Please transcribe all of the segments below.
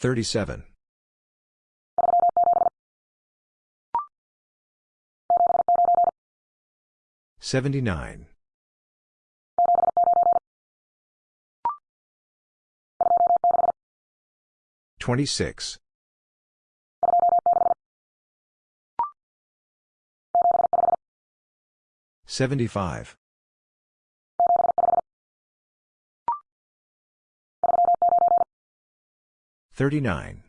37. 79. 26. 75. 39.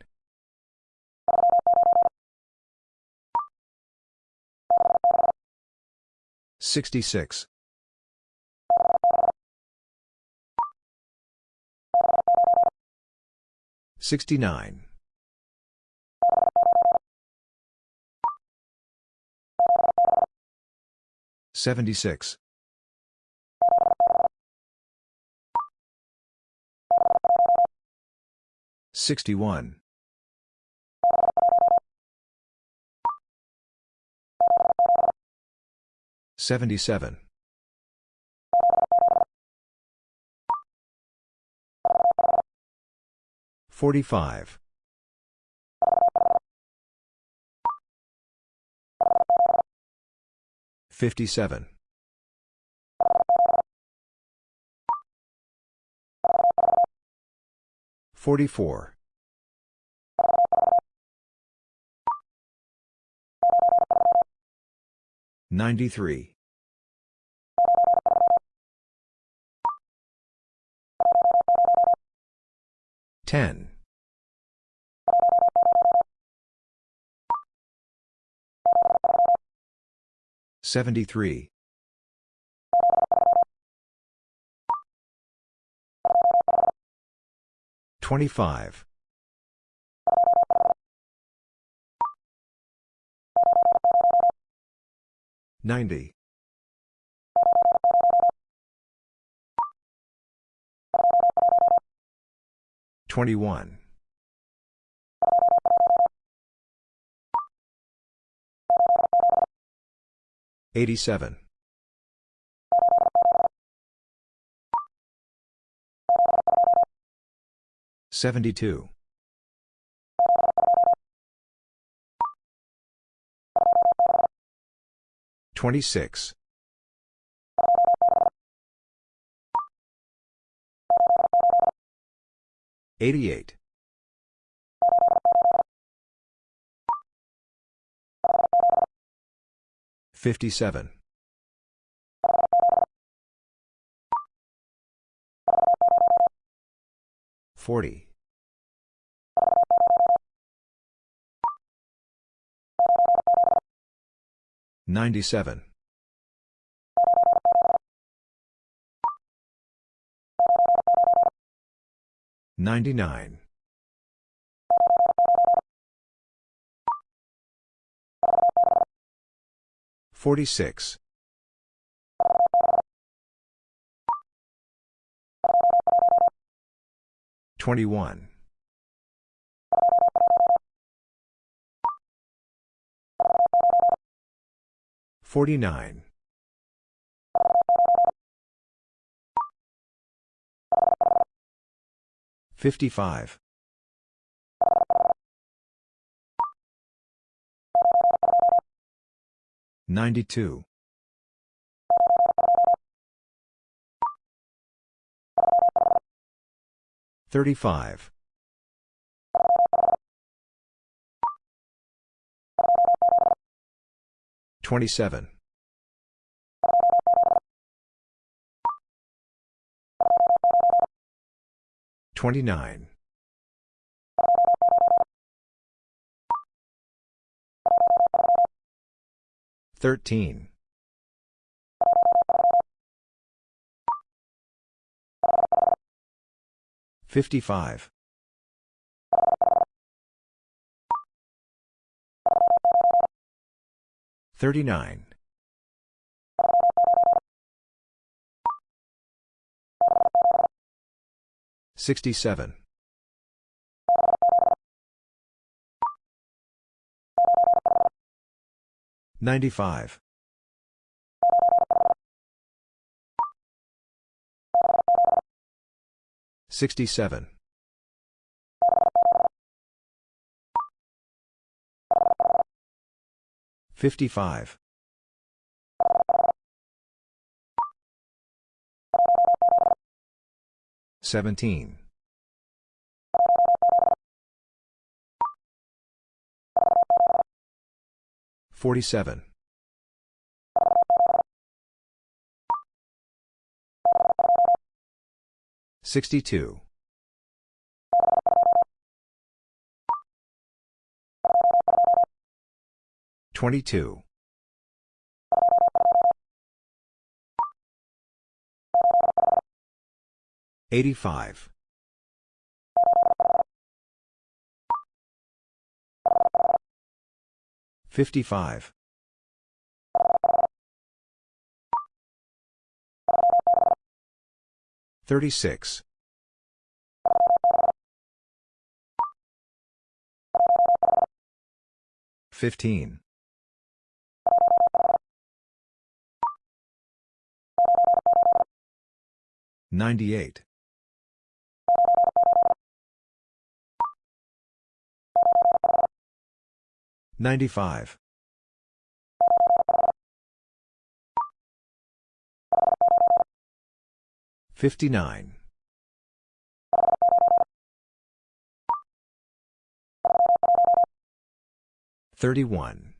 66. 69. 76. 61. 77. 45. 57. 44. 93. 10. 73. 25. 90. 21. 87. 72. 26. 88. 57. 40. 97. 99. 46. 21. 49. 55. 92. 35. 27. 29. 13. 55. 39. 67. 95. 67. 55. 17. 47. 62. 22. 85. 55. 36. 15. 98. 95. 59. 31.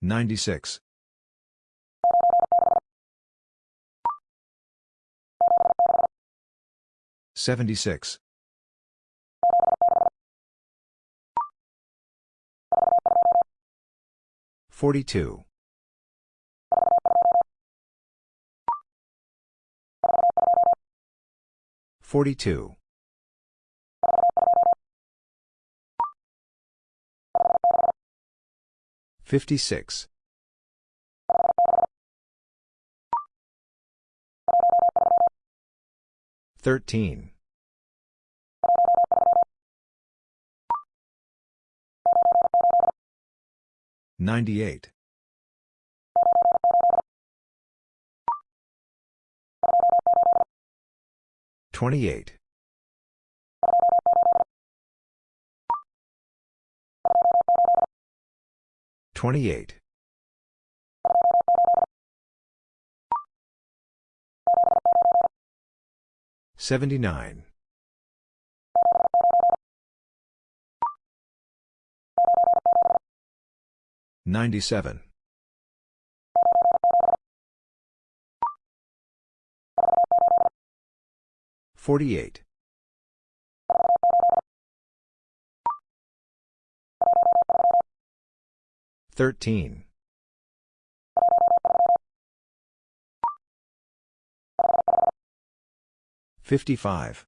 96. 76. 42. 42. 56. 13. 98. 28. 28. 79. 97. 48. 13. 55.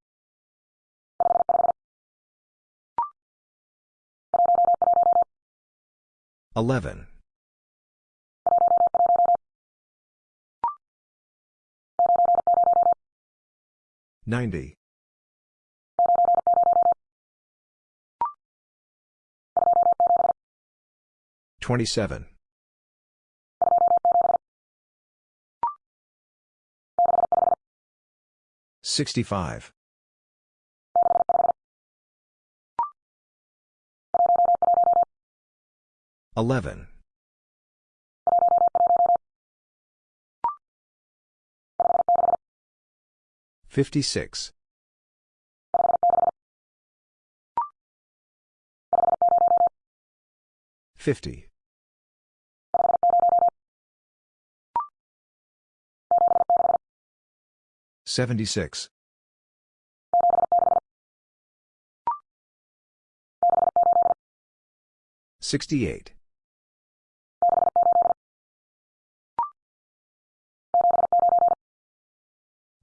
11. 90. 27. 65. 11. 56. 50. 76. 68.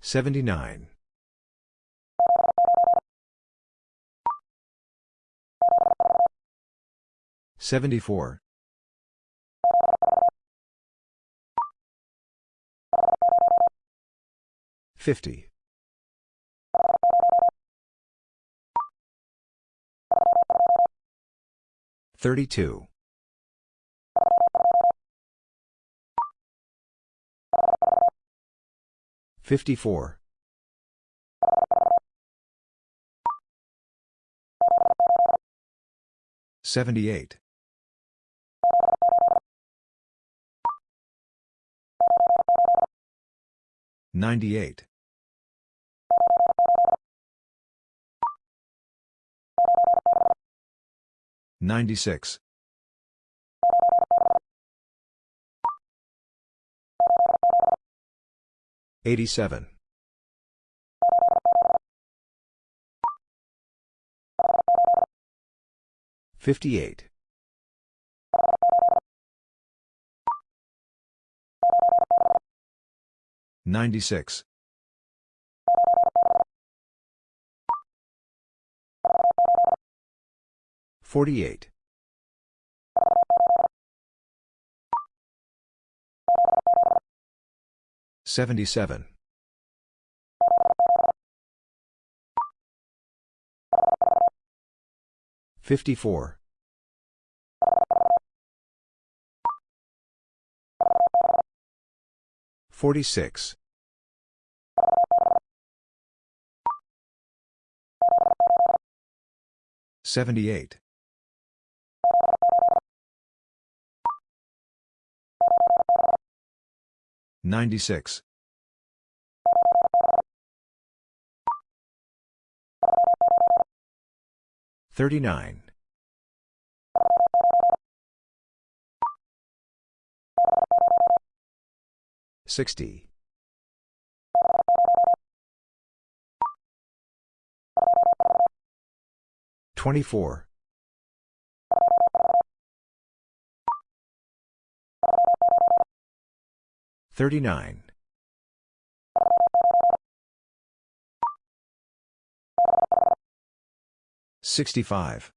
79. 74. 50. 32. 54. 78. 98. 96. 87. 58. 96. 48. 77. 54. 46. 78. 96. 39. 60. 24. 39. 65.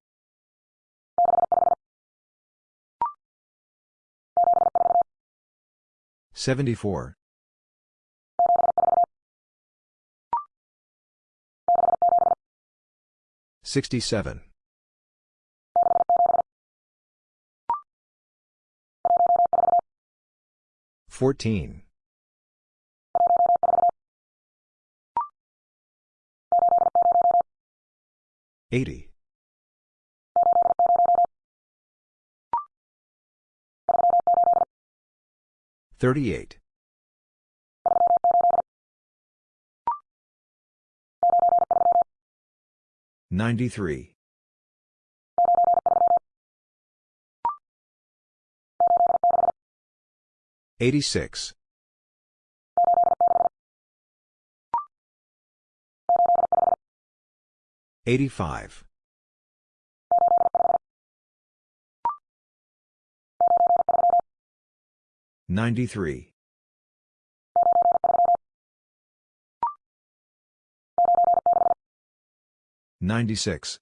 74. 67. 14. 80. 38. 93. 86. 85. 93. 96.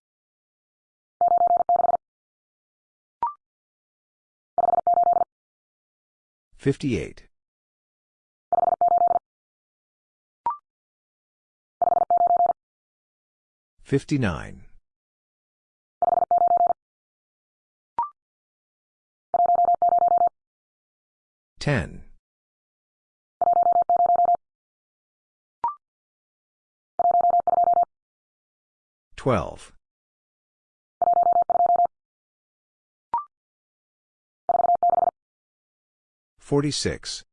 58. 59. 10. 12. 46.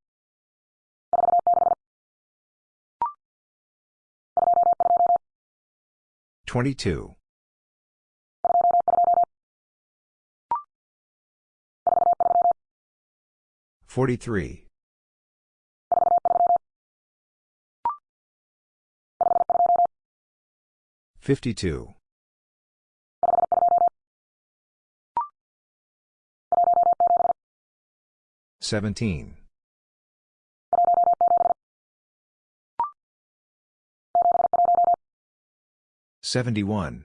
22. 43. 52. 17. 71.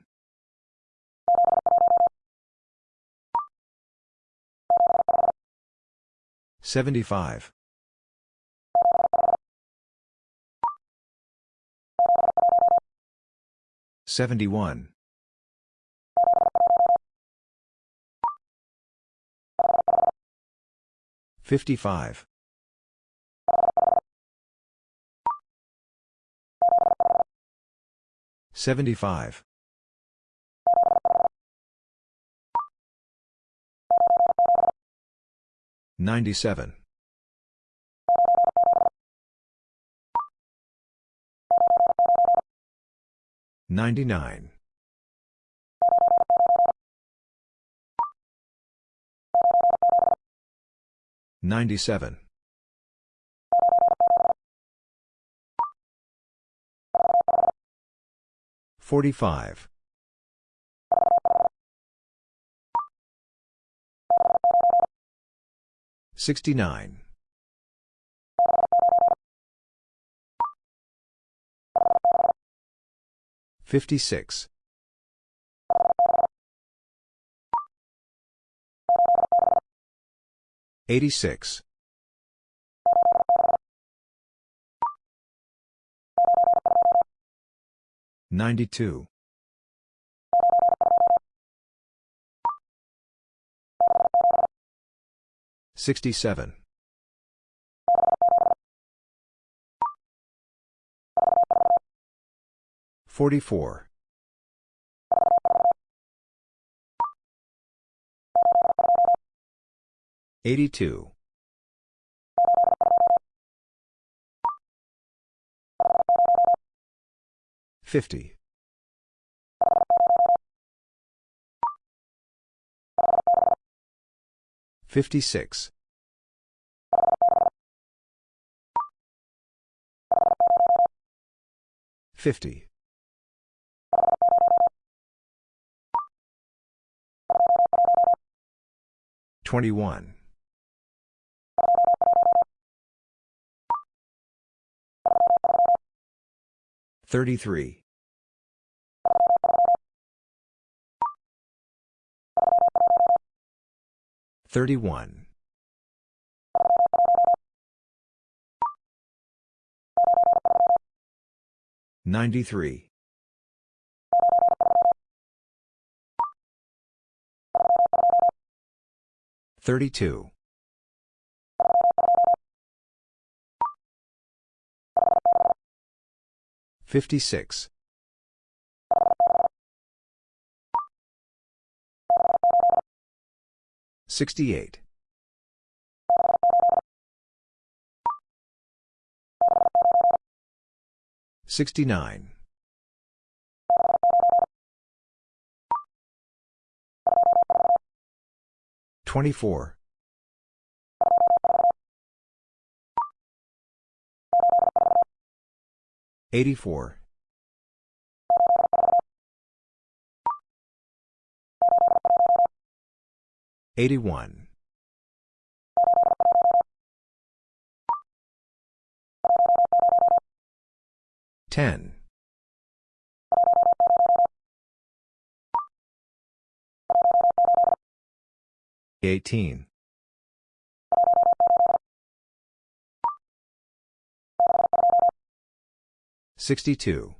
75. 71. 55. 75. 97. 99. 97. 45. 69. 56. 86. 92. 67. 44. 82. 50. 56. 50. 21. 33. 31. 93. 32. 56. 68. 69. 24. 84. 81. 10. 18. 62.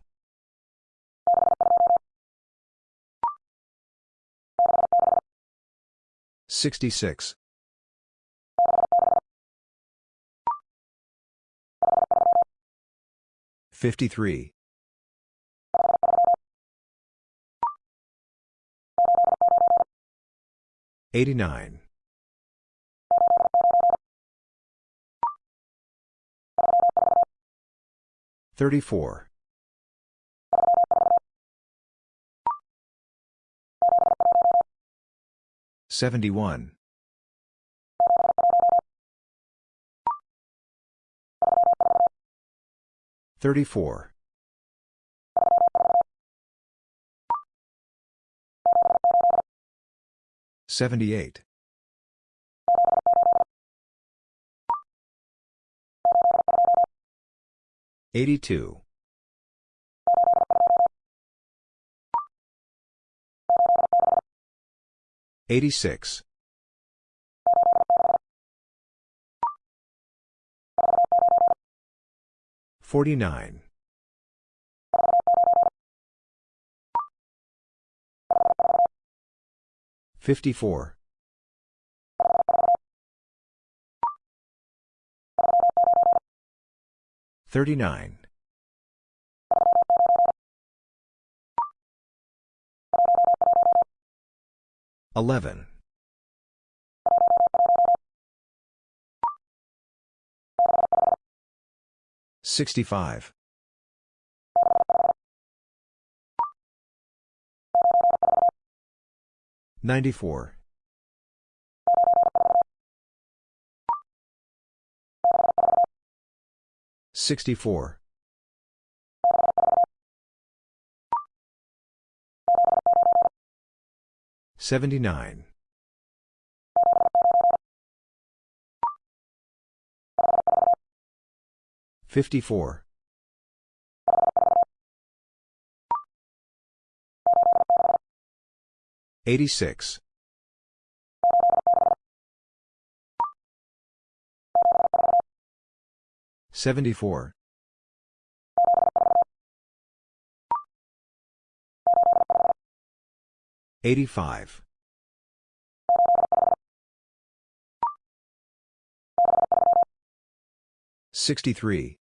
66. 53. 89. 34. 71. 34. 78. 82. 86. 49. 54. Thirty-nine. Eleven. Sixty-five. Ninety-four. 64. 79. 54. 86. 74. 85. 63.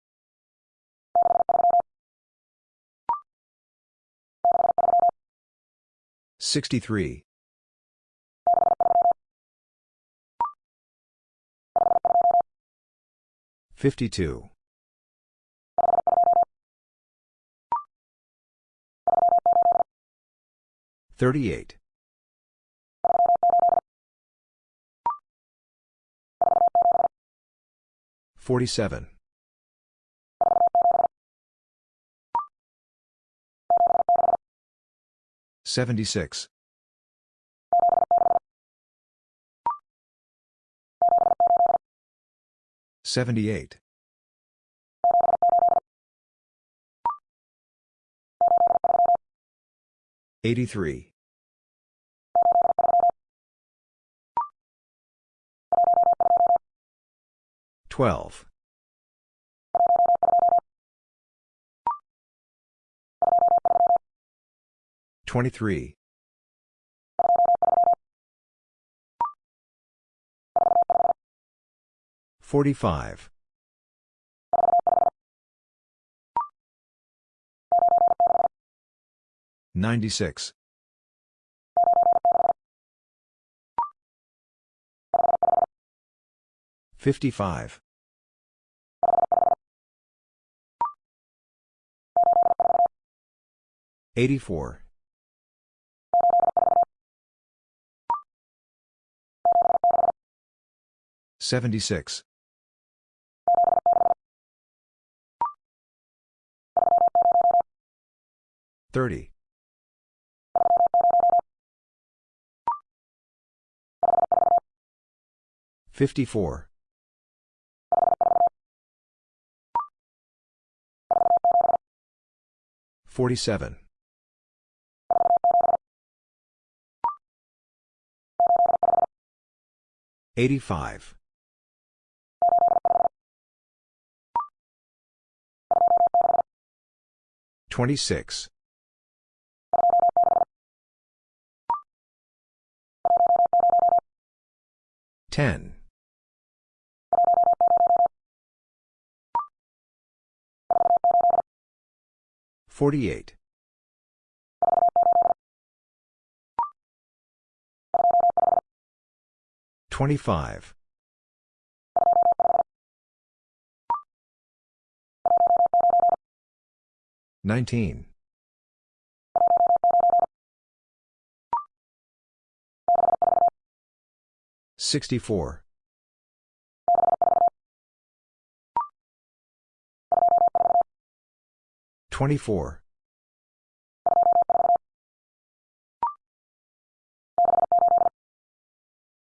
63. 52. 38. 47. 76. 78. 83. 12. 23. 45. 96. 55. 84. 76. 30. 54. 47. 85. 26. 10. 48. 25. 19. 64. 24.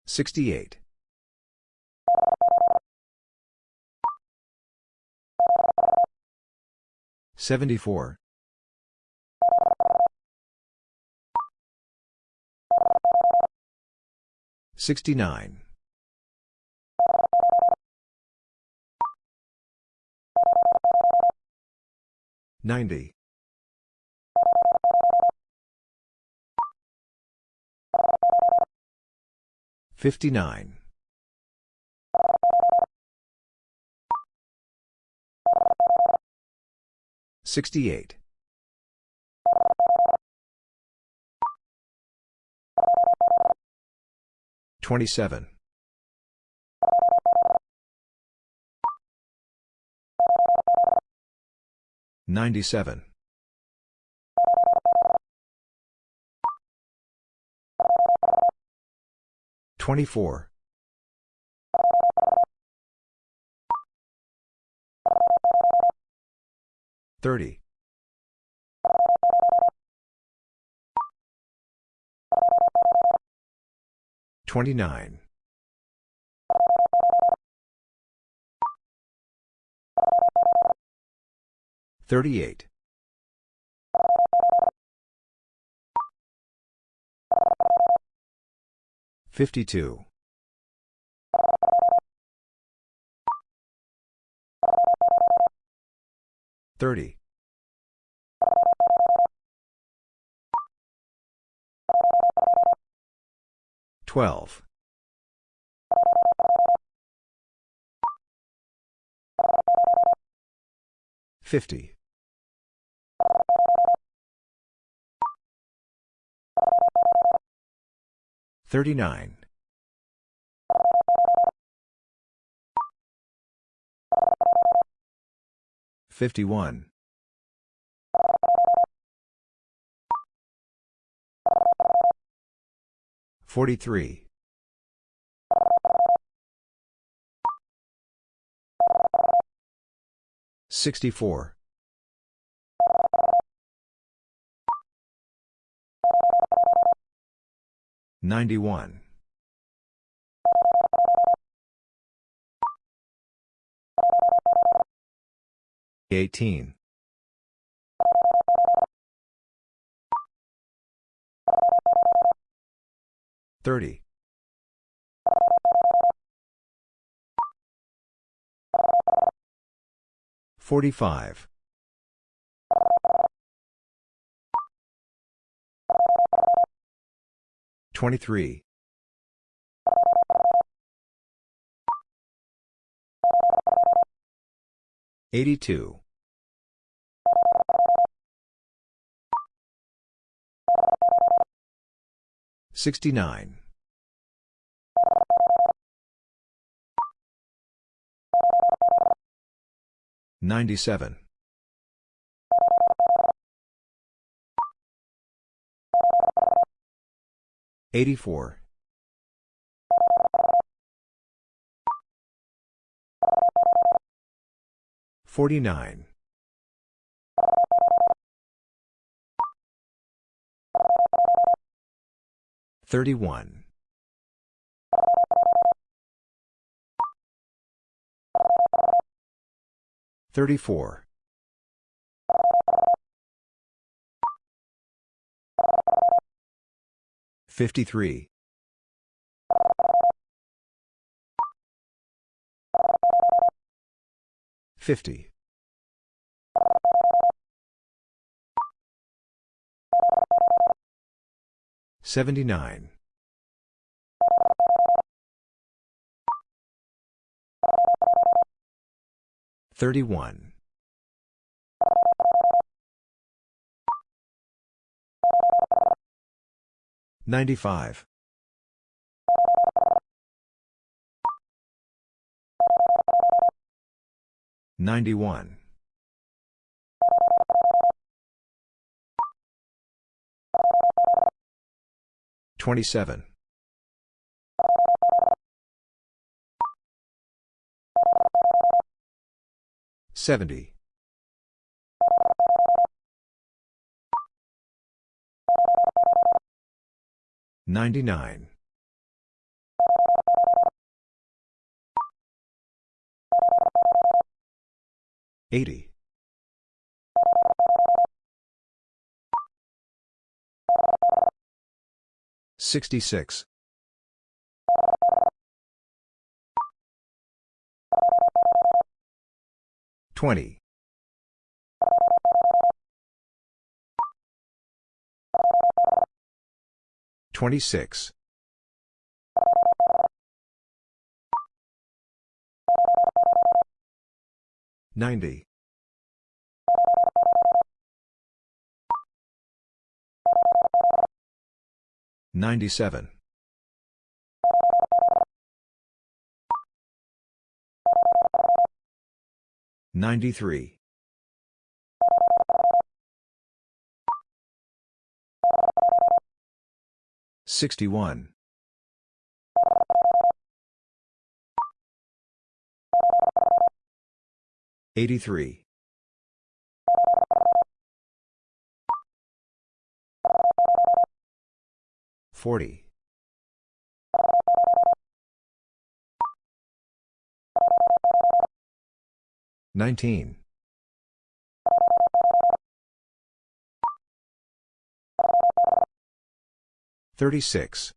68. 74. 69. 90. 59. 68. 27. 97. 24. 30. 29. 38. 52. 30. 12. 50. 39. 51. 43. 64. 91. 18. 30. 45. 23. 82. 69. 97. 84. 49. 31. 34. 53. 50. 79. 31. 95. 91. 27. 70. 99. 80. 66. 20. 26. 90. 97. 93. 61. 83. 40. 19. 36.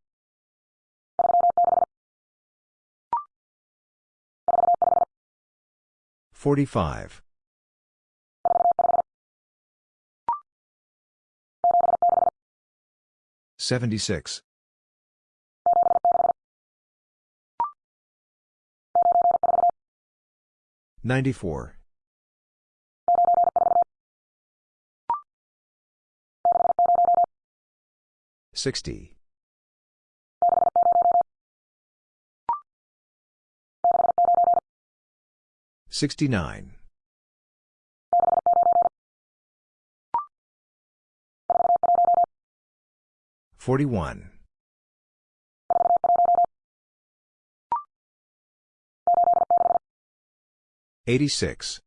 45. 76. 94. 60. 69. 41. 86.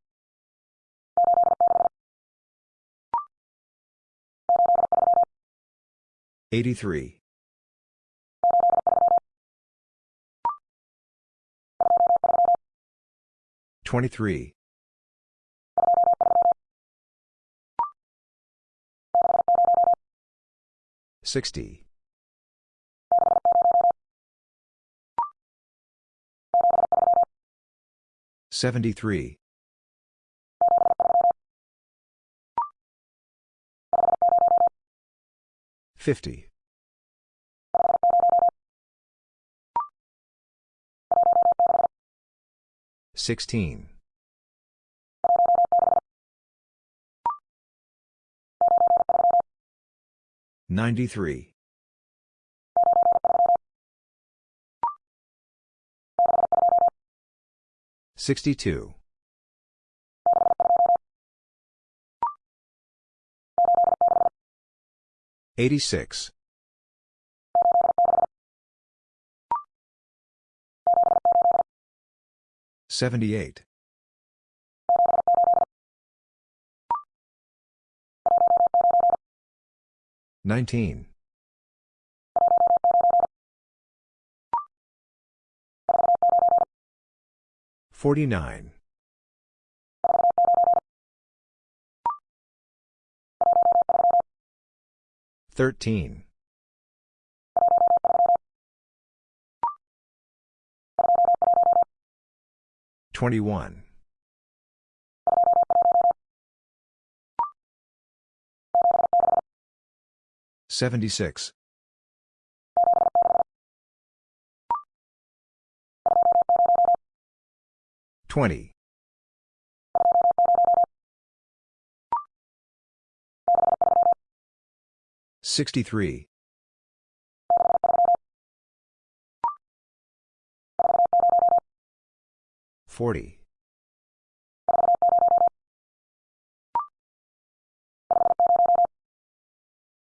83. 23. 60. 73. 50. 16. 93. 62. 86. 78. 19. 49. 13. 21. 76. 20. 63. 40.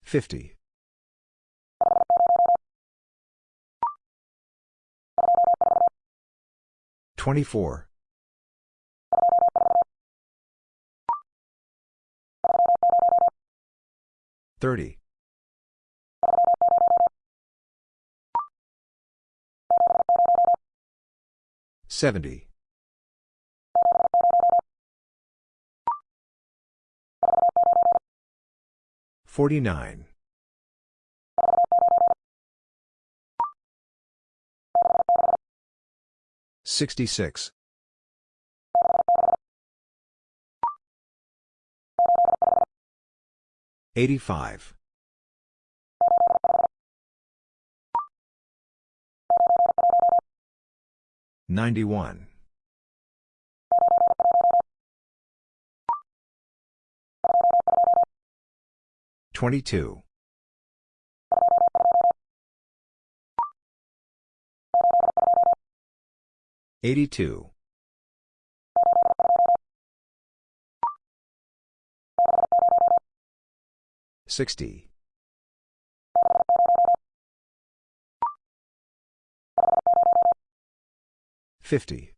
50. 24. 30. 70. 49. 66. 85. 91. 22. 82. 60. 50.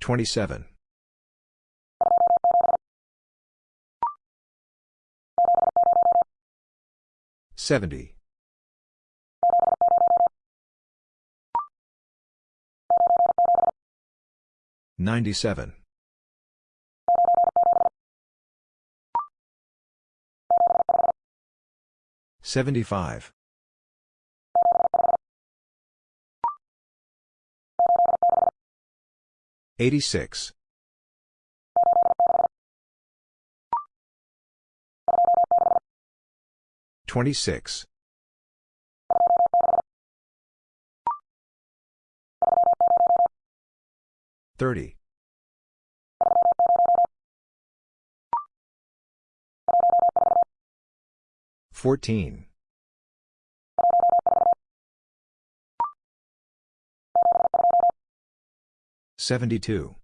27. Seventy. Ninety-seven. Seventy-five. Eighty-six. Twenty-six. Thirty. Fourteen. Seventy-two.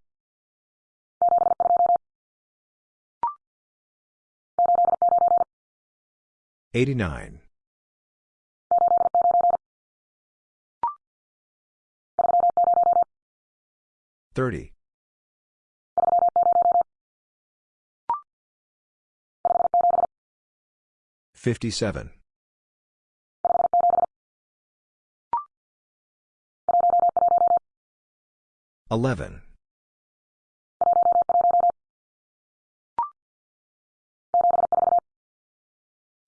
Eighty-nine. Thirty. Fifty-seven. Eleven.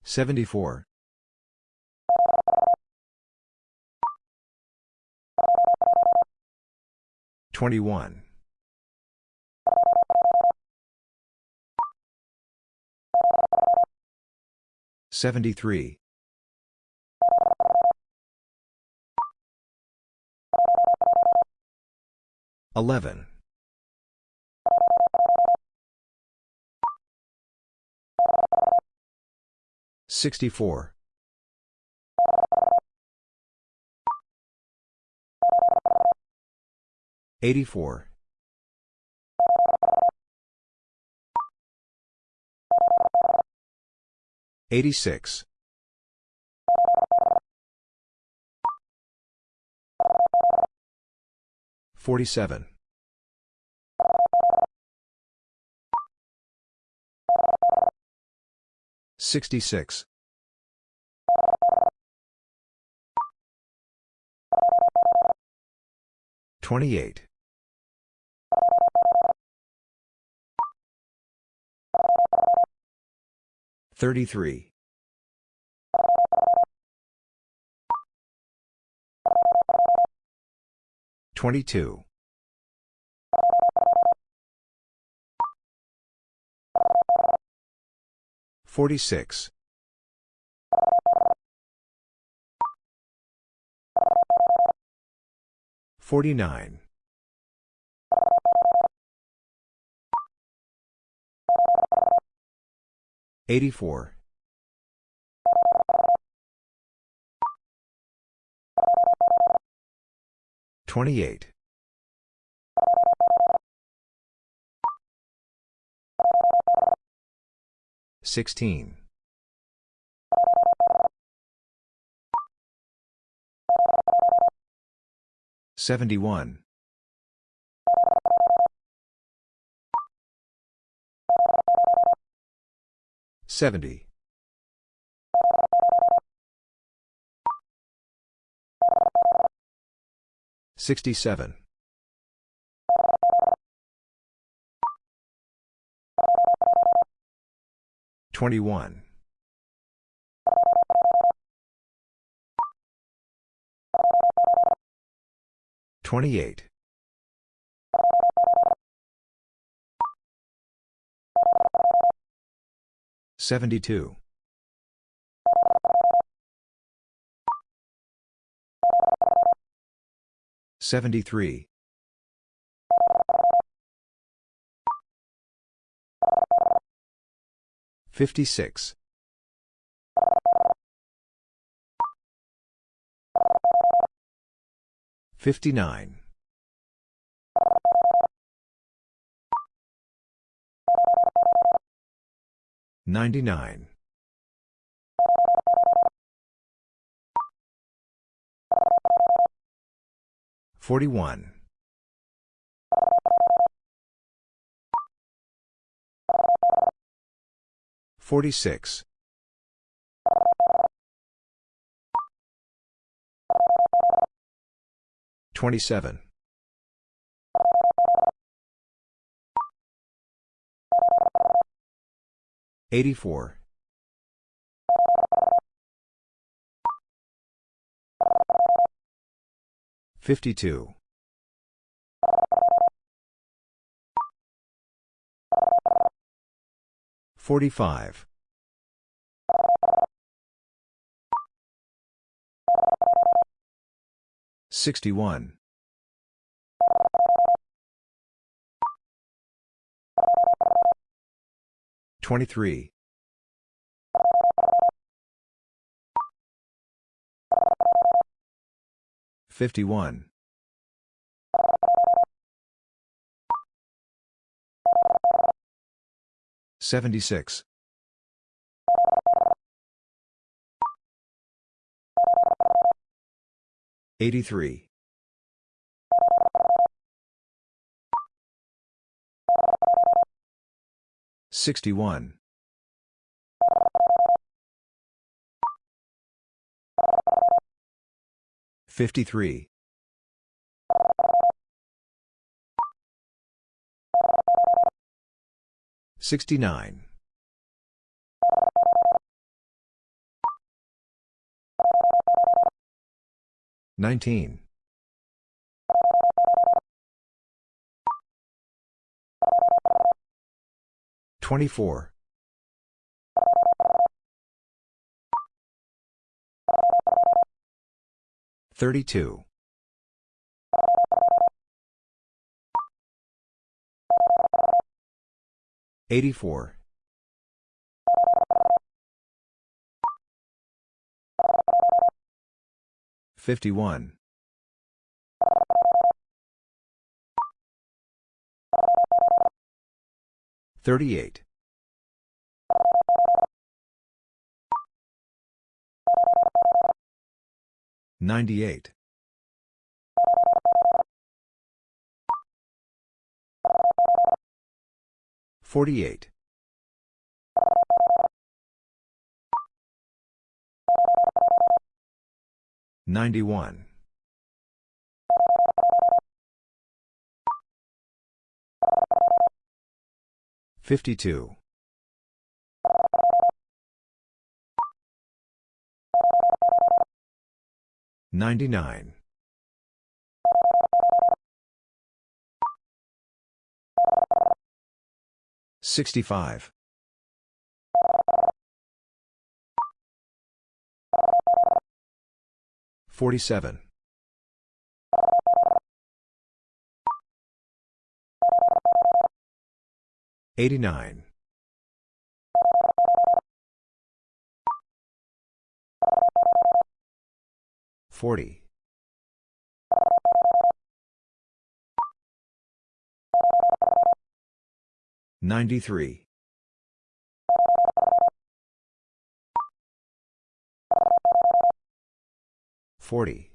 Seventy-four. Twenty-one. Seventy-three. Eleven. Sixty-four. Eighty-four. Eighty-six. Forty-seven. Sixty-six. Twenty-eight. Thirty-three. Twenty-two. Forty-six. Forty-nine. Eighty-four. Twenty-eight. Sixteen. Seventy-one. Seventy. Sixty-seven. Twenty-one. Twenty-eight. Seventy-two. Seventy-three. 56. 59. 99. 41. 46. 27. 84. 52. 45. 61. 23. 51. 76. 83. 61. 53. 69. 19. 24. 32. 84. 51. 38. 98. 48. 91. 52. 99. 65. 47. 89. 40. 93. 40.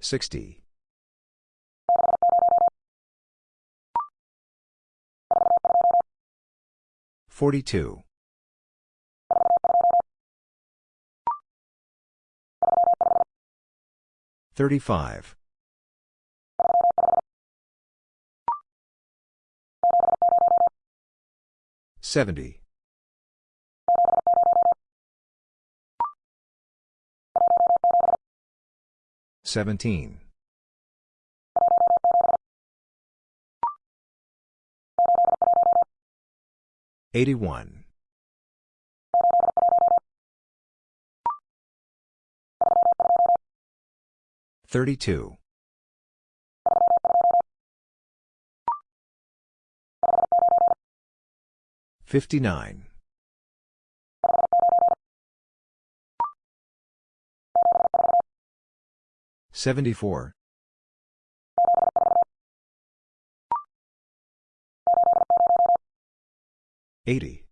60. 42. 35. 70. 17. 81. Thirty-two. Fifty-nine. Seventy-four. Eighty.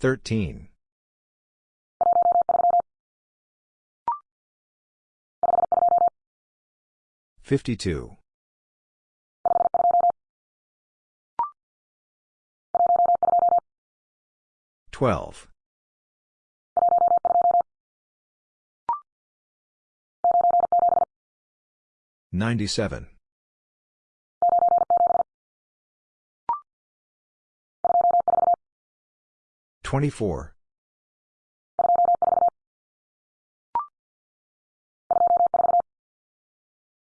13. 52. 12. 97. 24.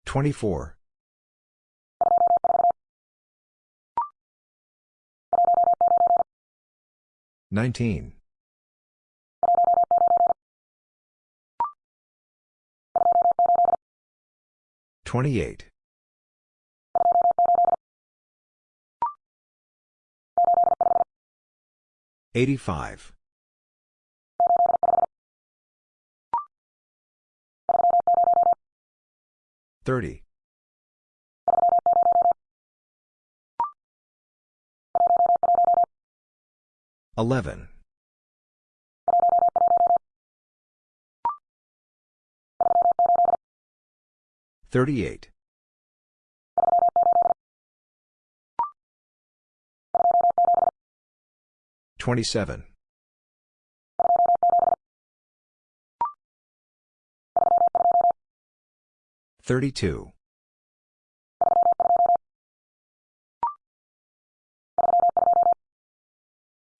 24. 19. 28. 85. 30. 11. 38. 27. 32.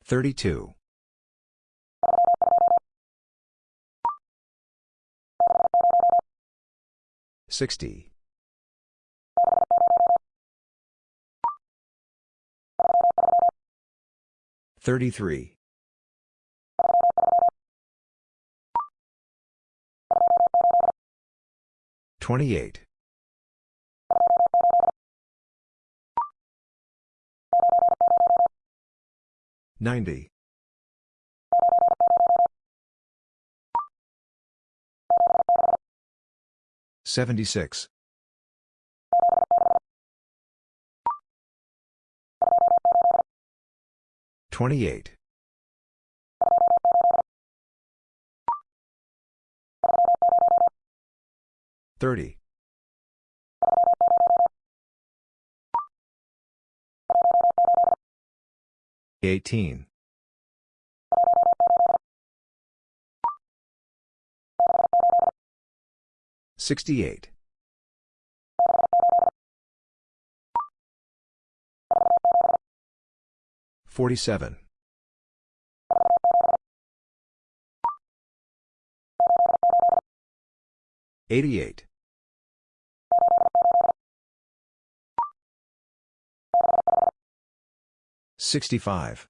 32. 60. 33. 28. 90. 76. 28. 30. 18. 68. 47. 88. 65.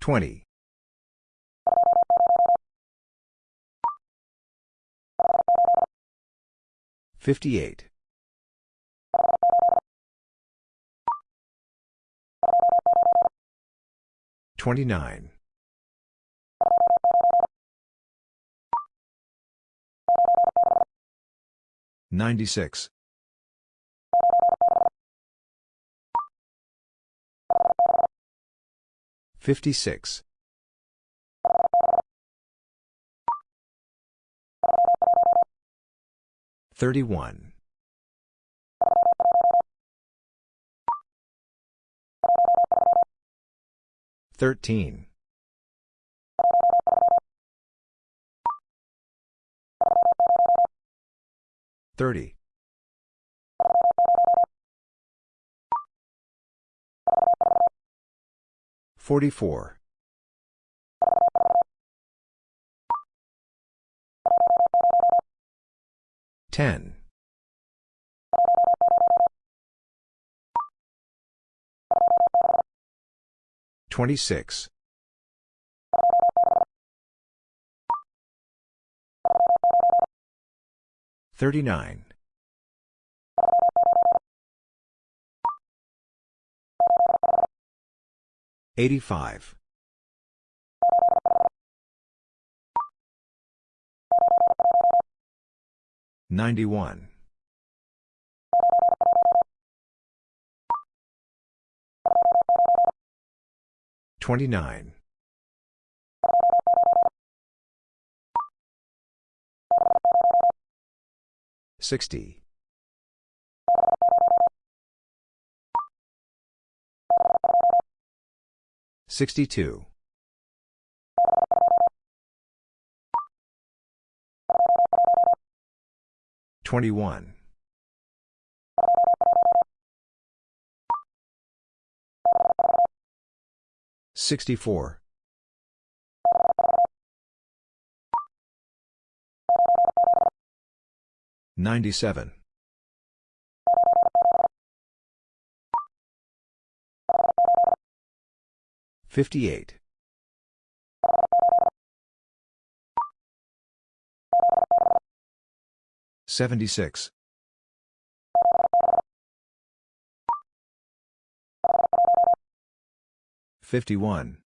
20. 58. 29. 96. 56. 31. 13. 30. 44. 10. 26. 39. 85. 91. 29. 60. 62. 21. 64. 97. 58. 76. 51.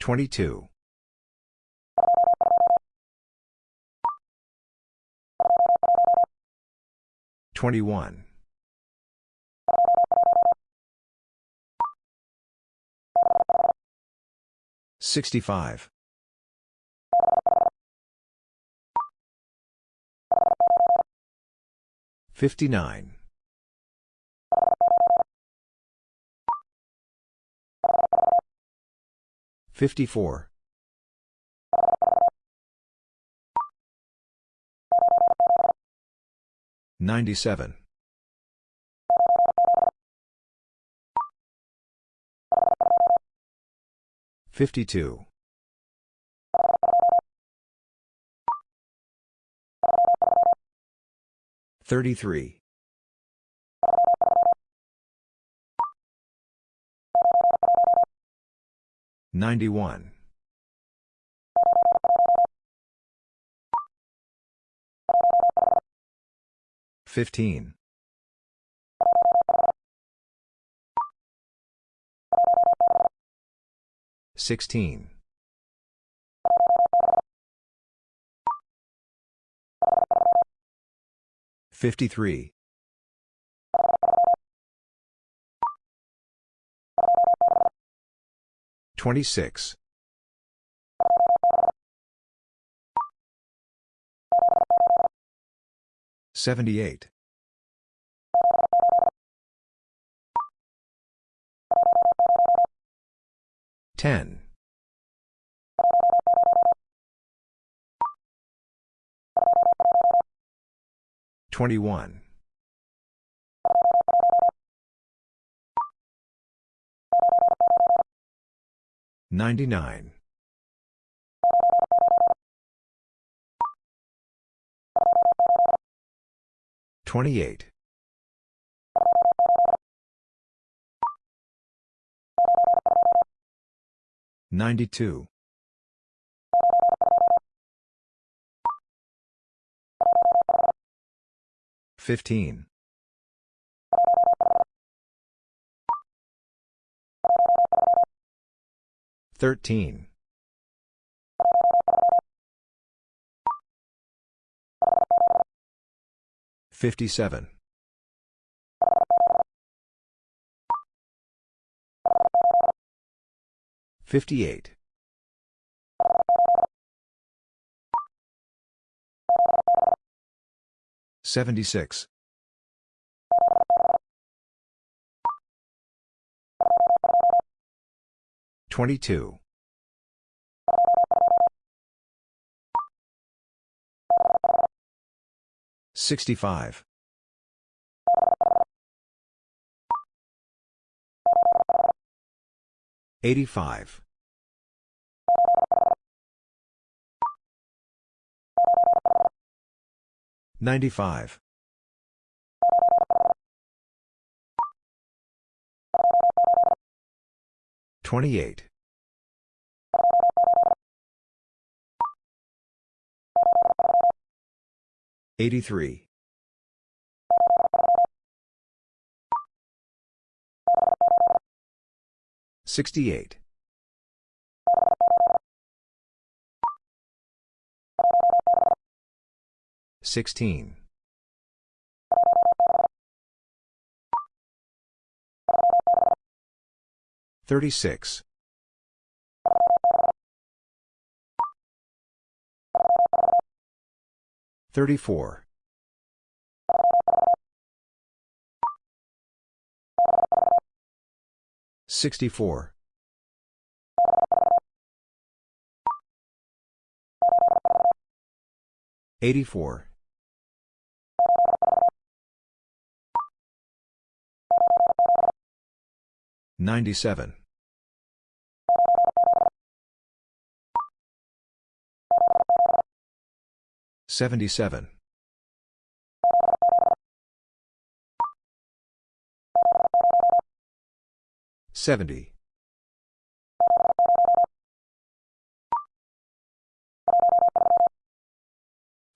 22. 21. 65. 59. 54. 97. 52. 33. 91. 15. 16. 53. 26. 78. 10. 21. 99. 28. 92. 15. 13. 57. 58. 76. 22. 65. 85. 95. 28. 83. 68. 16. 36. 34. 64. 84. 97. 77. 70.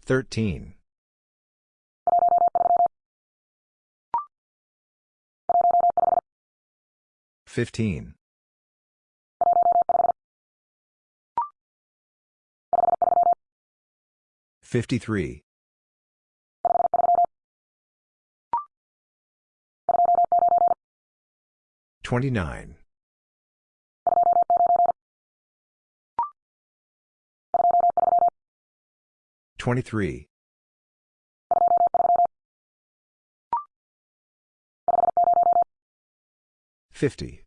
13. 15. 53. 29. 23. 50.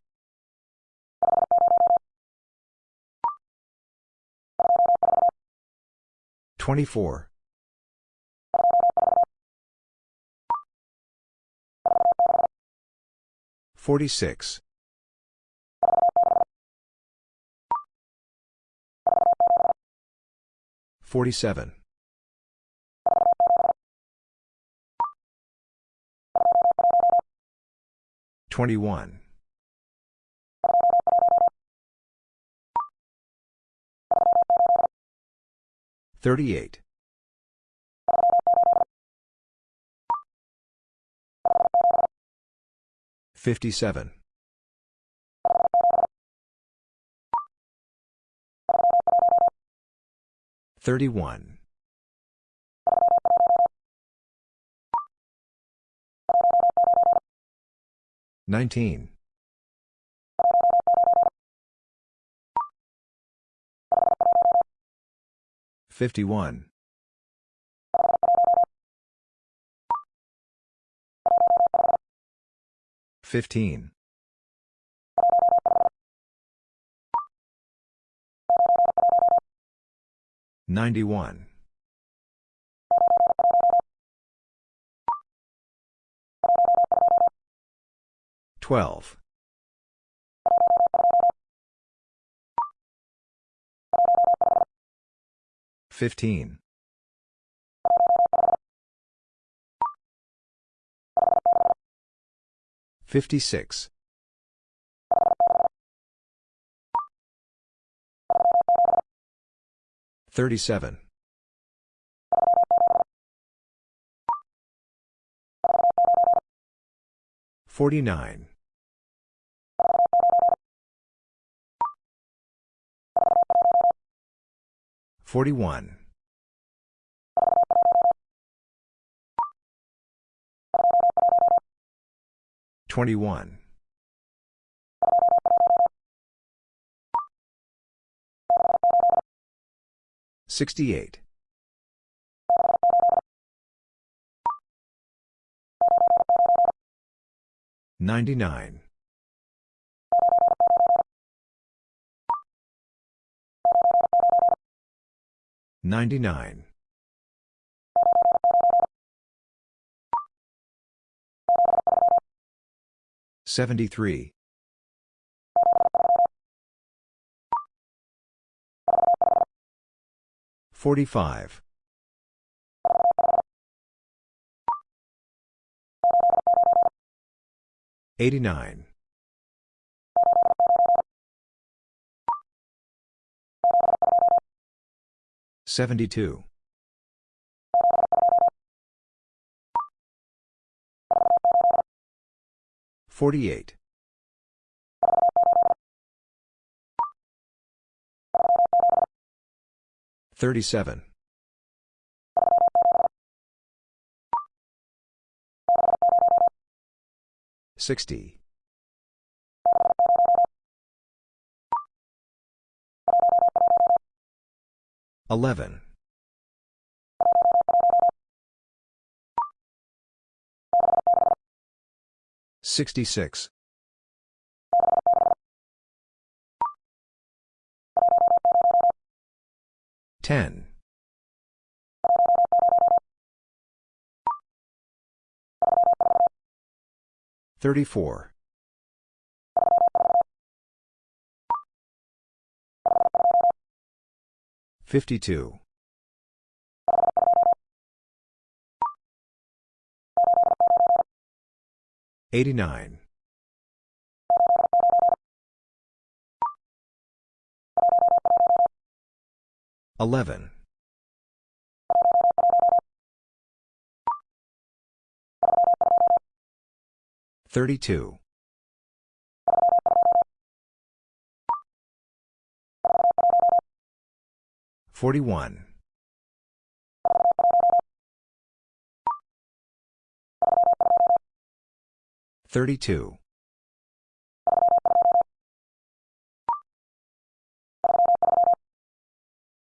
24. 46. 47. 21. 38. 57. 31. 19. 51. 15. 91. 12. 15. 56. 37. 49. 41. 21. 68. 99. 99. 73. 45. 89. 72. 48. 37. 60. 11. 66. 10. 34. 52. 89. 11. 32. 41. 32.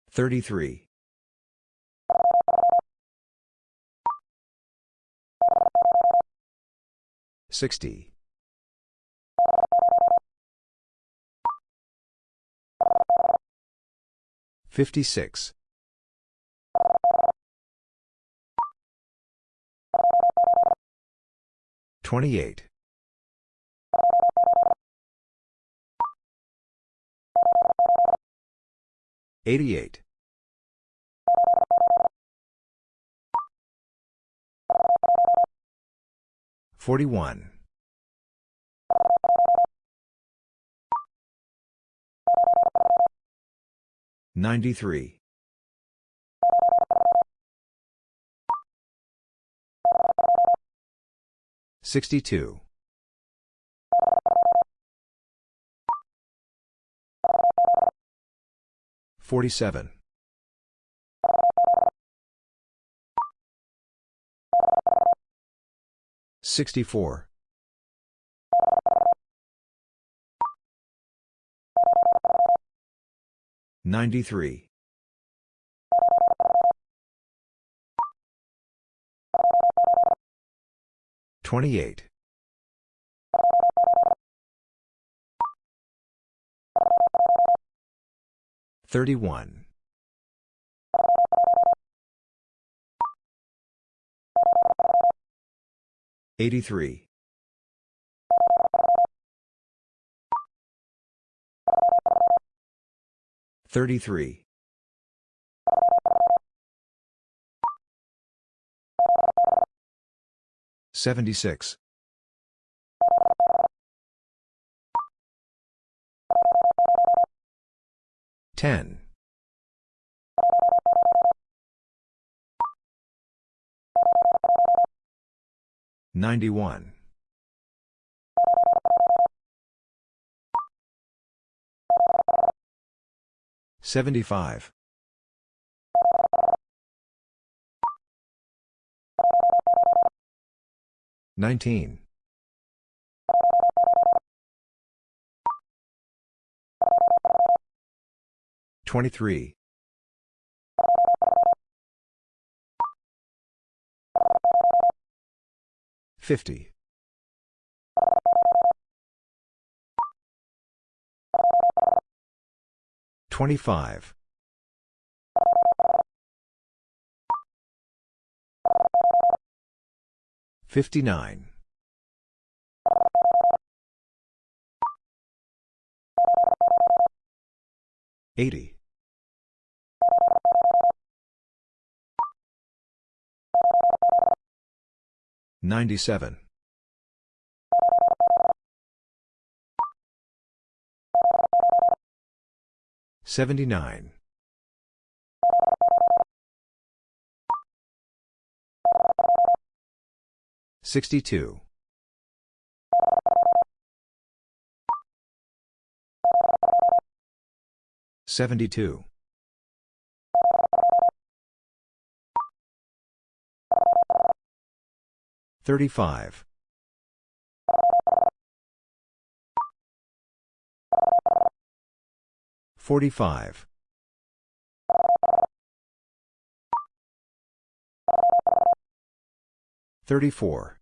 33. 60. 56. 28. 88. 41. 93. 62. 47. 64. 93. 28. 31. 83. 33. 76. 10. 91. 75. 19. 23. 50. 25. 59. 80. 97. 79. 62. 72. 35. 45. 34.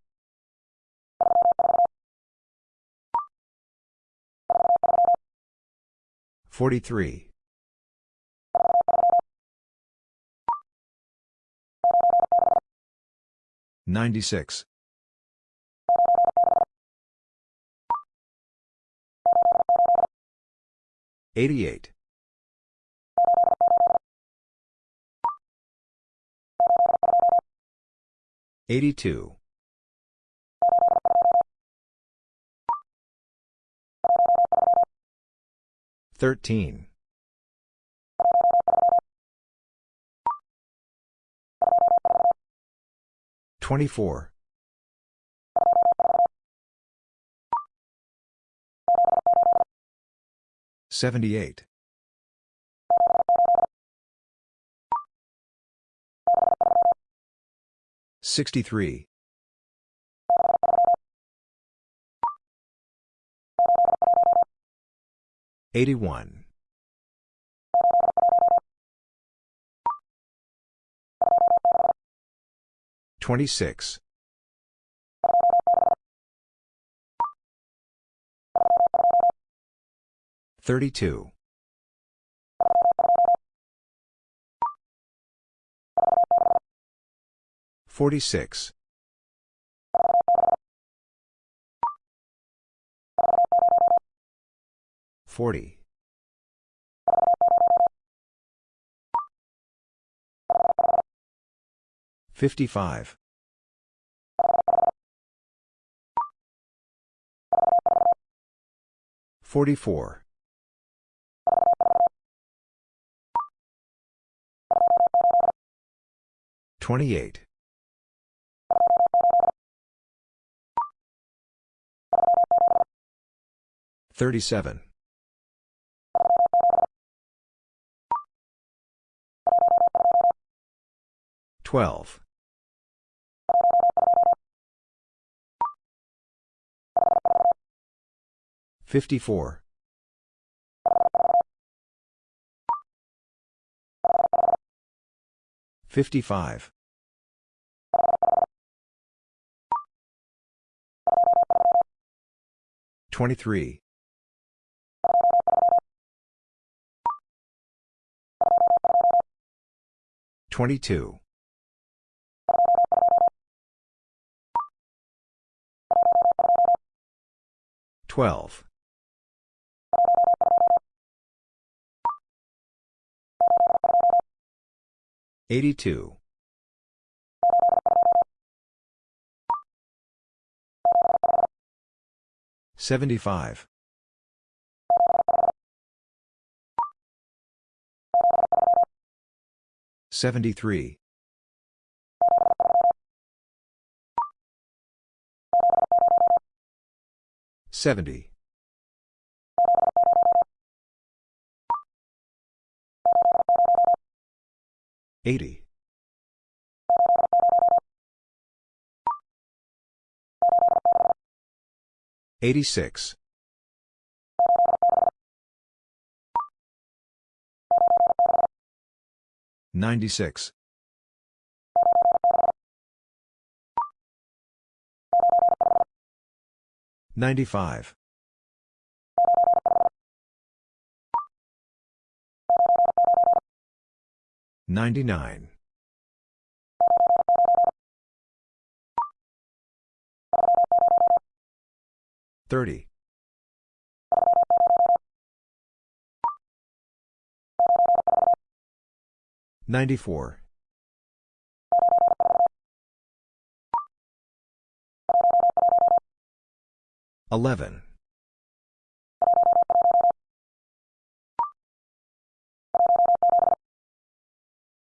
43. 96. 88. 82. 13. 24. 78. 63. 81. 26. 32. 46. 40. 55. 44. 28. 37. 12. 54. 55. 23. 22. 12. 82. 75. 73. 70. 80. 86. 96. 95. 99. 30. 94. 11.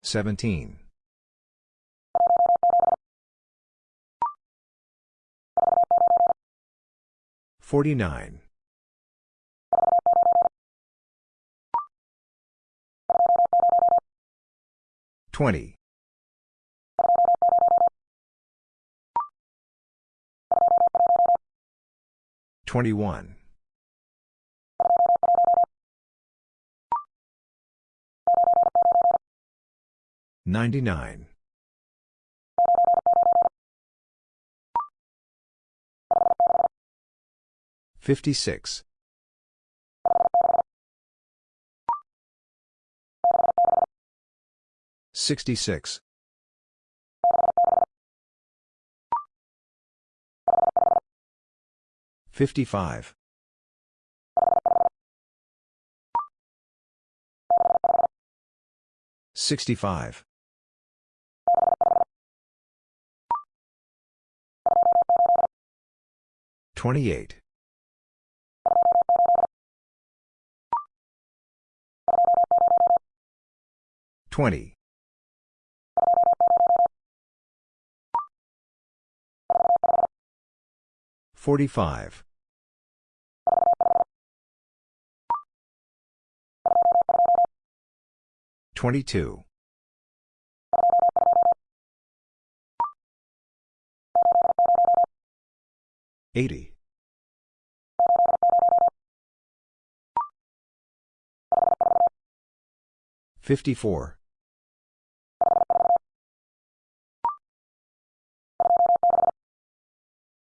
17. 49. 20. 21. 99. 56. 66. 55. 65. 28. 20. 45. 22. 80. 54.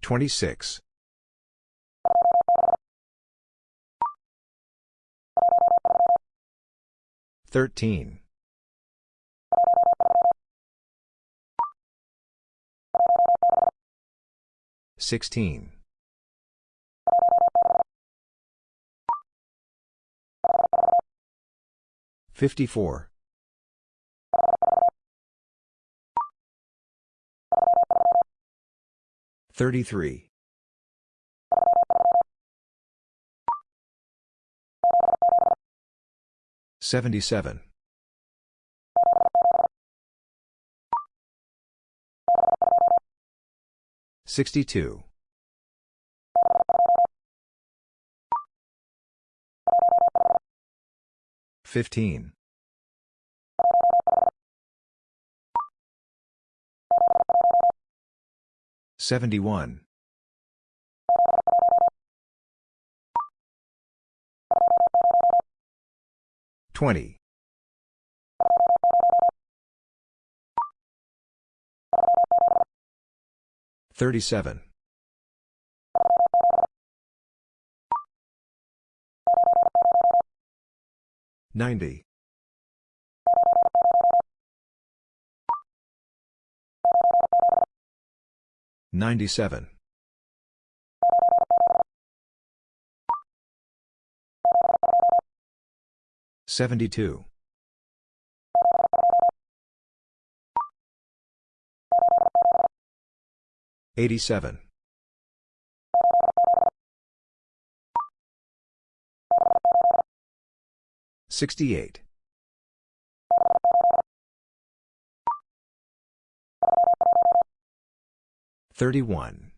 26. 13. 16. 54. 33. 77. 62. 15. 71. 20. 37. 90. 97. 72. 87. 68. 31.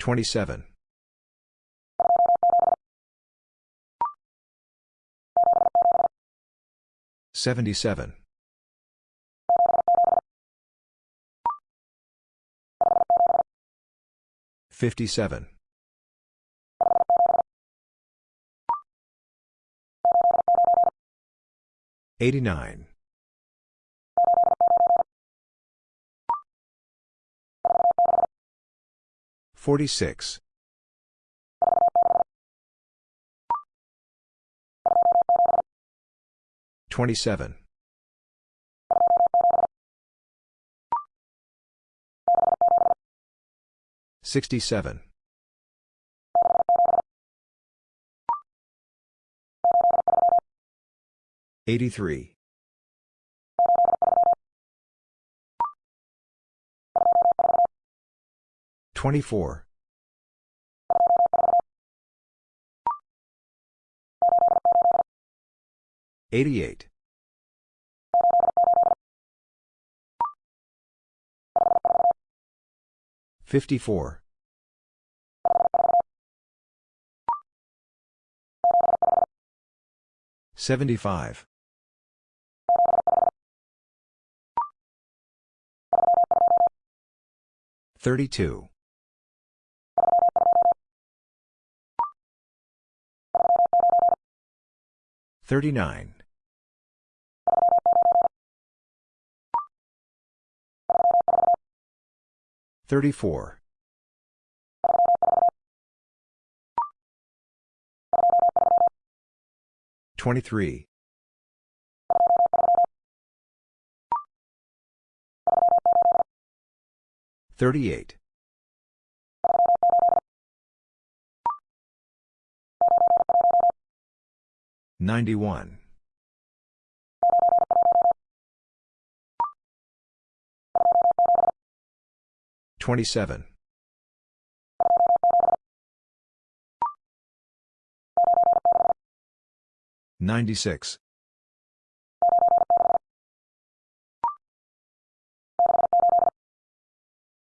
27. 77. 57. 89. 46. 27. 67. 83. 24. 88. 54. 75. Thirty-two. Thirty-nine. Thirty-four. Twenty-three. 38. 91. 27. 96.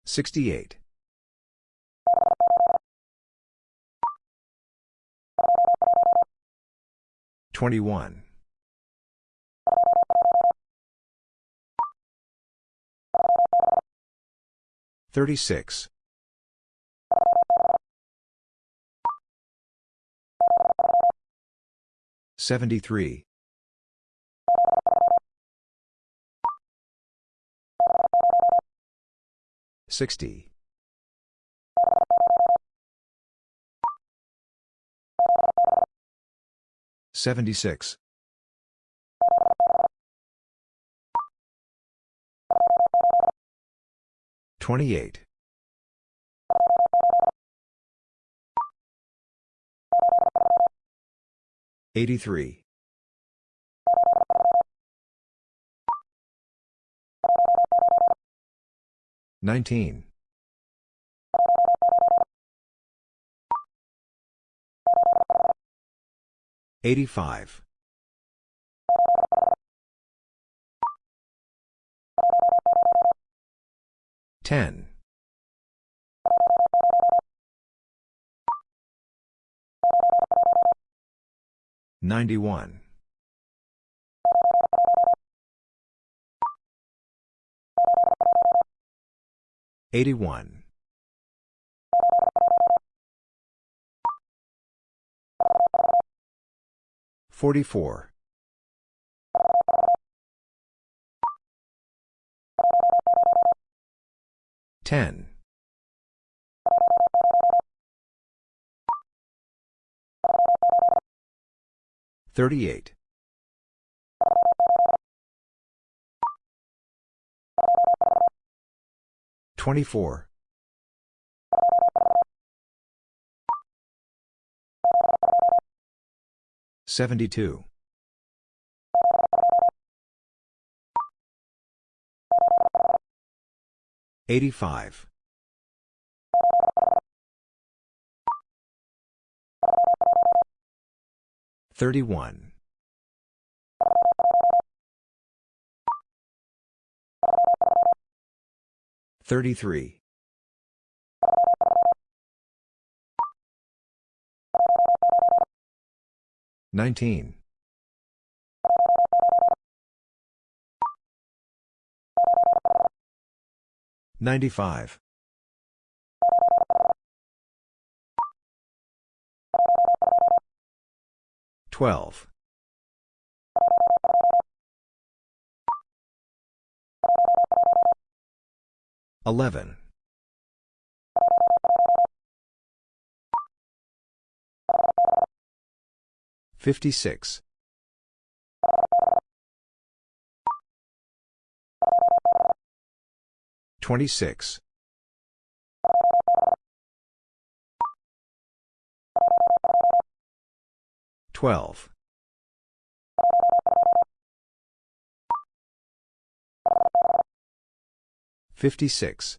68. 21. 36. 73. 60. 76. 28. 83. 19. 85. 10. 91. 81. 44. 10. 38. 24. 72. 85. 31. 33. 19. 95. 12. 11. 56. 26. 12. 56.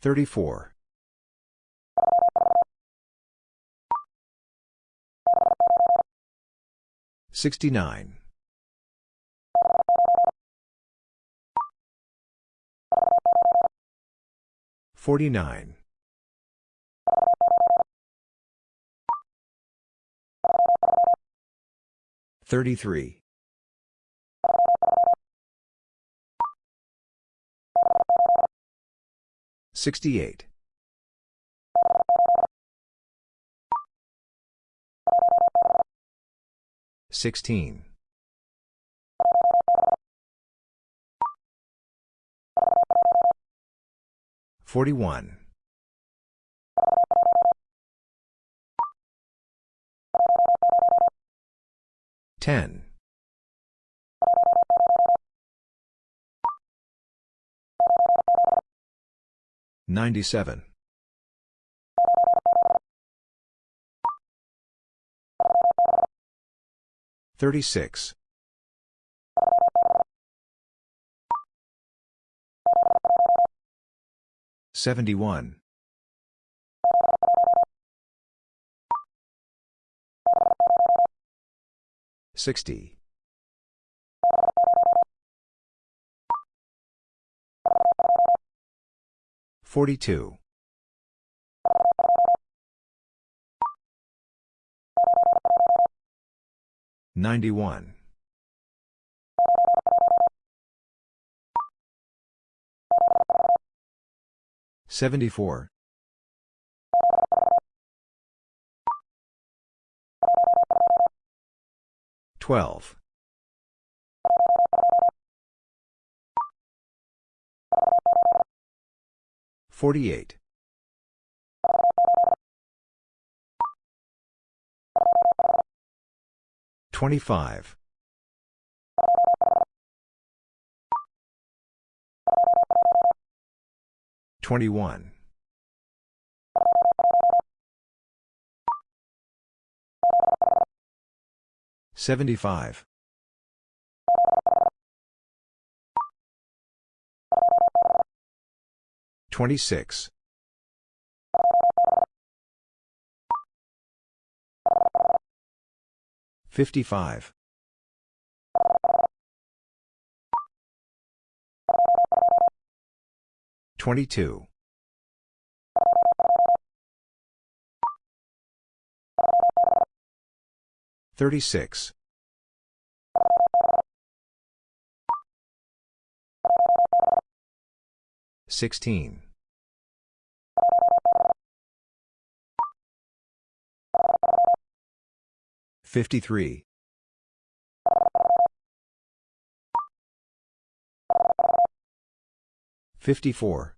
34. 69. 49. Thirty-three. Sixty-eight. Sixteen. Forty-one. 10. 97. 36. 71. 60. 42. 91. 74. 12. 48. 25. 21. 75. 26. 55. 22. 36. 16. 53. 54.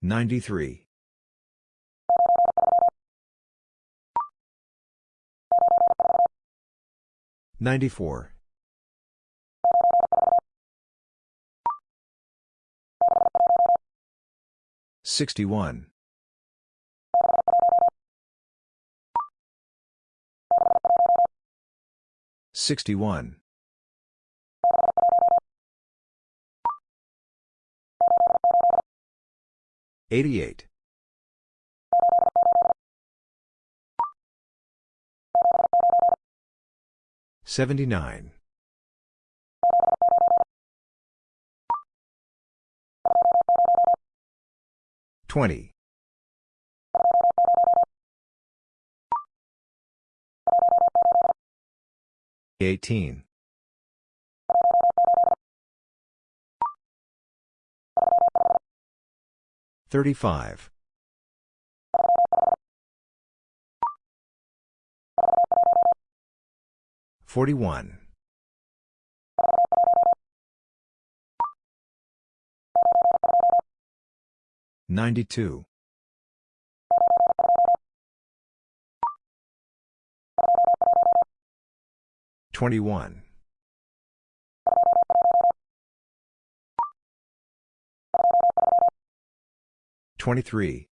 93. 94. 61. 61. 88. 79. 20. 18. 35. 41. 92. 21. 23.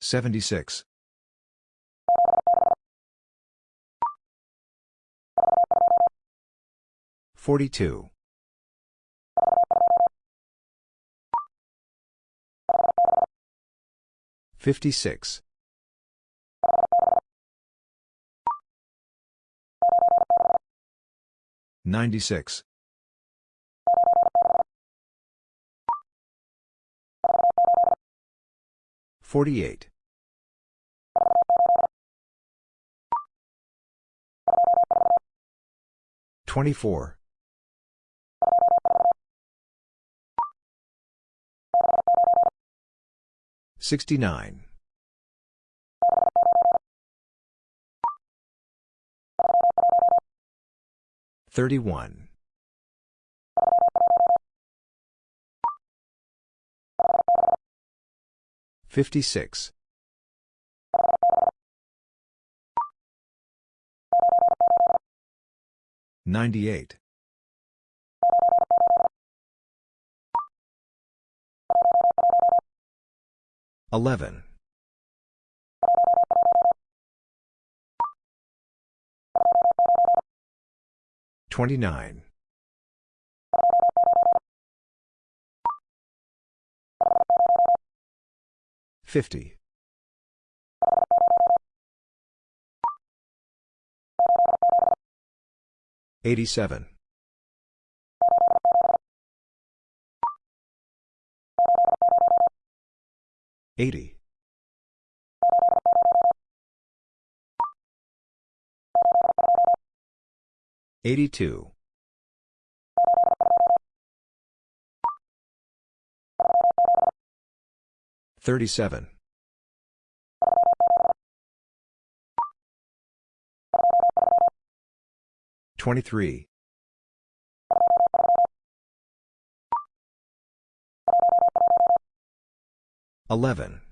76. 42. 56. 96. 48. 24. 69. 31. 56. 98. 11. 29. 50. 87. 80. 82. 37. 23. 11.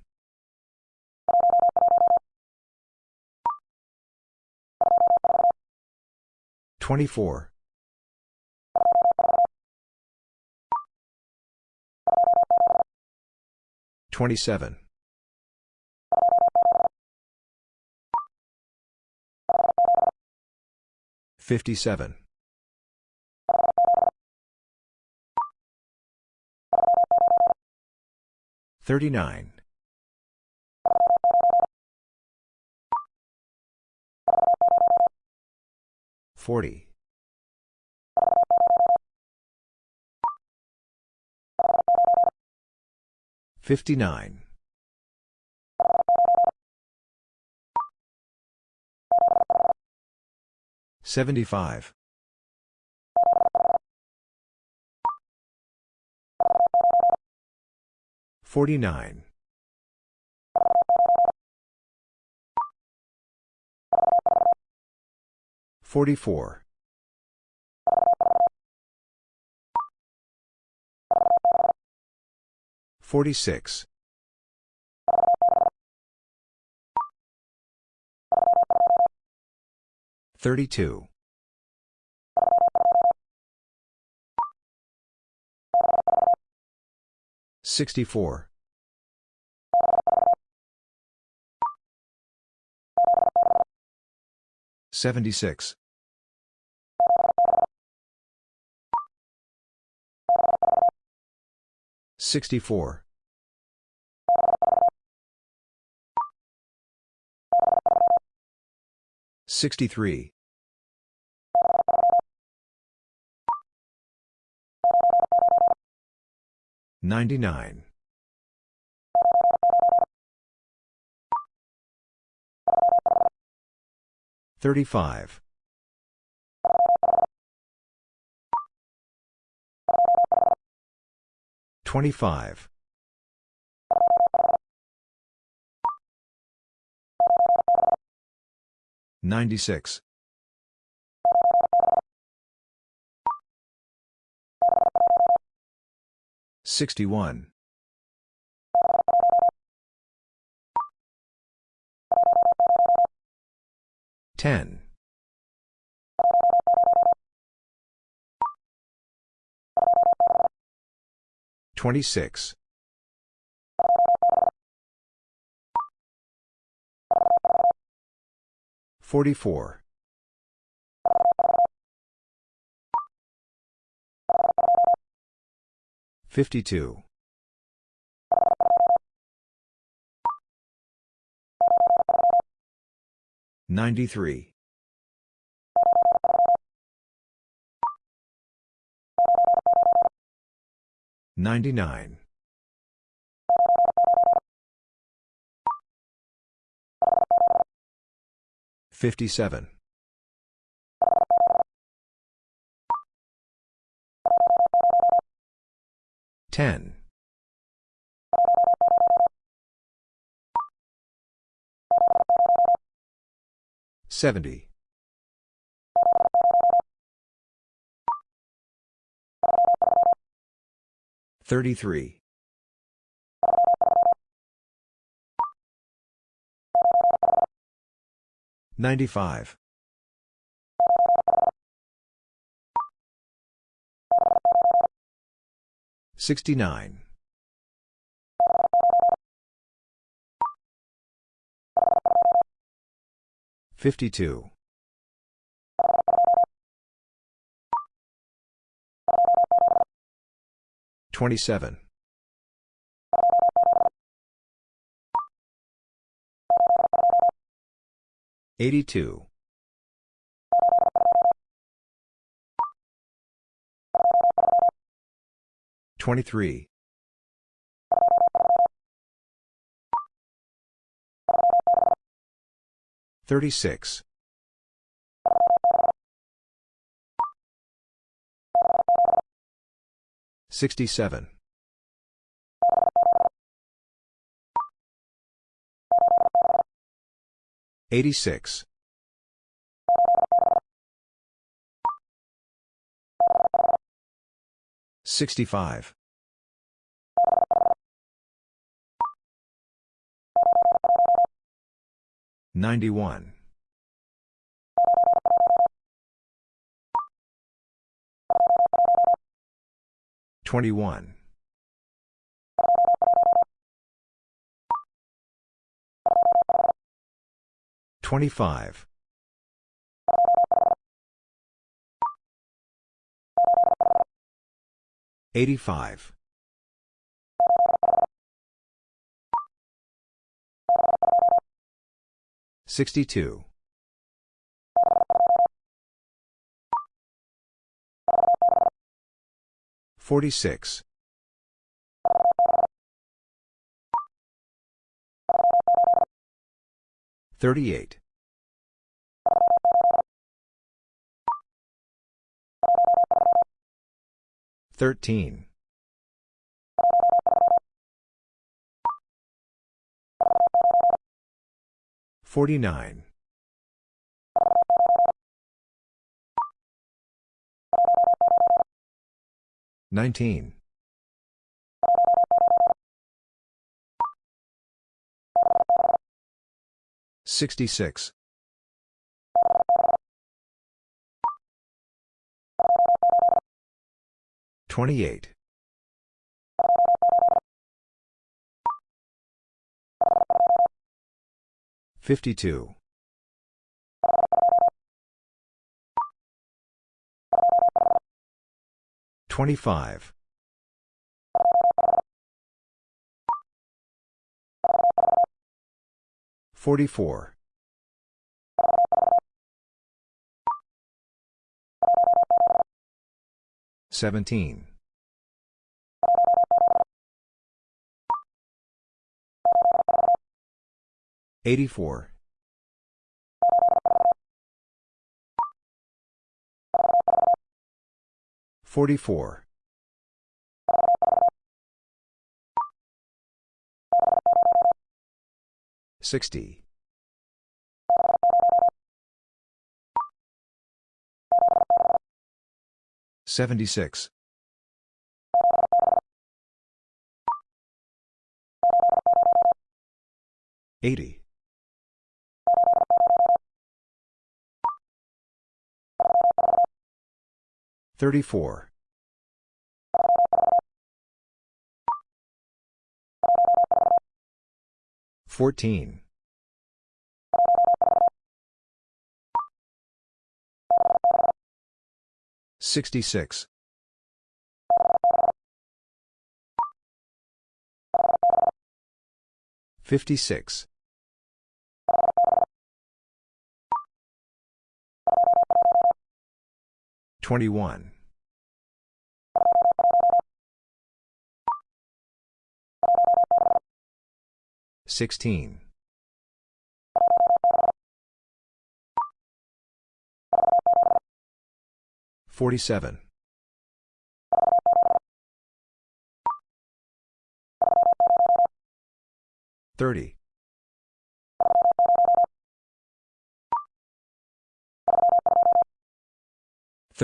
24. 27. 57. 39. 40. 59. 75. 49. 44. 46. 32. 64. 76. 64. 63. 99. 35. 25. 96. 61. 10. 26. 44. 52. 93. Ninety-nine. Fifty-seven. Ten. Seventy. 33. 95. 69. 52. 27. 82. 23. 36. 67. 86. 65. 91. 21. 25. 85. 62. 46. 38. 13. 49. 19. 66. 28. 52. 25. 44. 17. 84. 44. 60. 76. 80. 34. 14. 66. 56. 21. 16. 47. 30.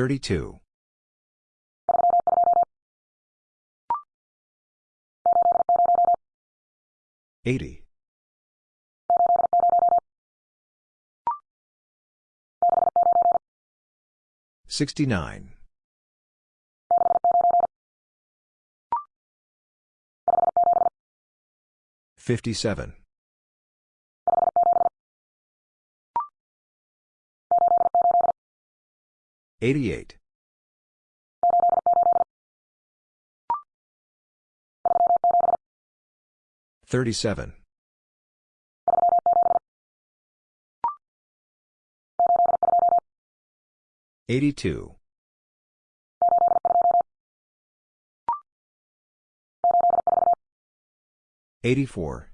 32. 80. 69. 57. 88. 37. 82. 84.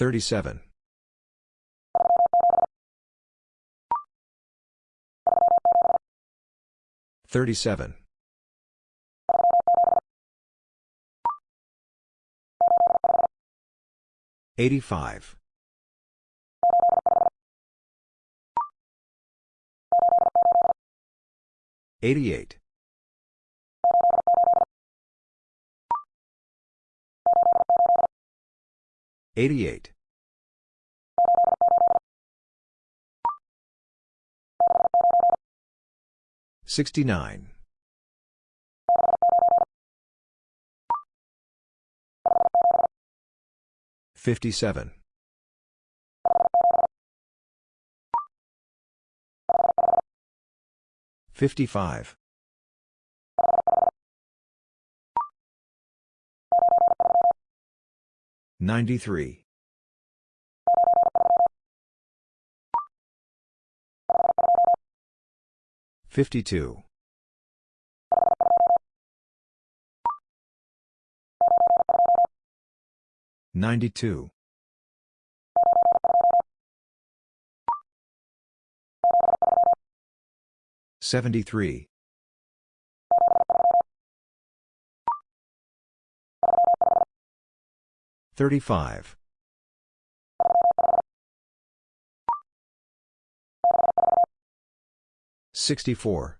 37. 37. 85. 88. 88. 69. 57. 55. 93. 52. 92. 73. 35. 64.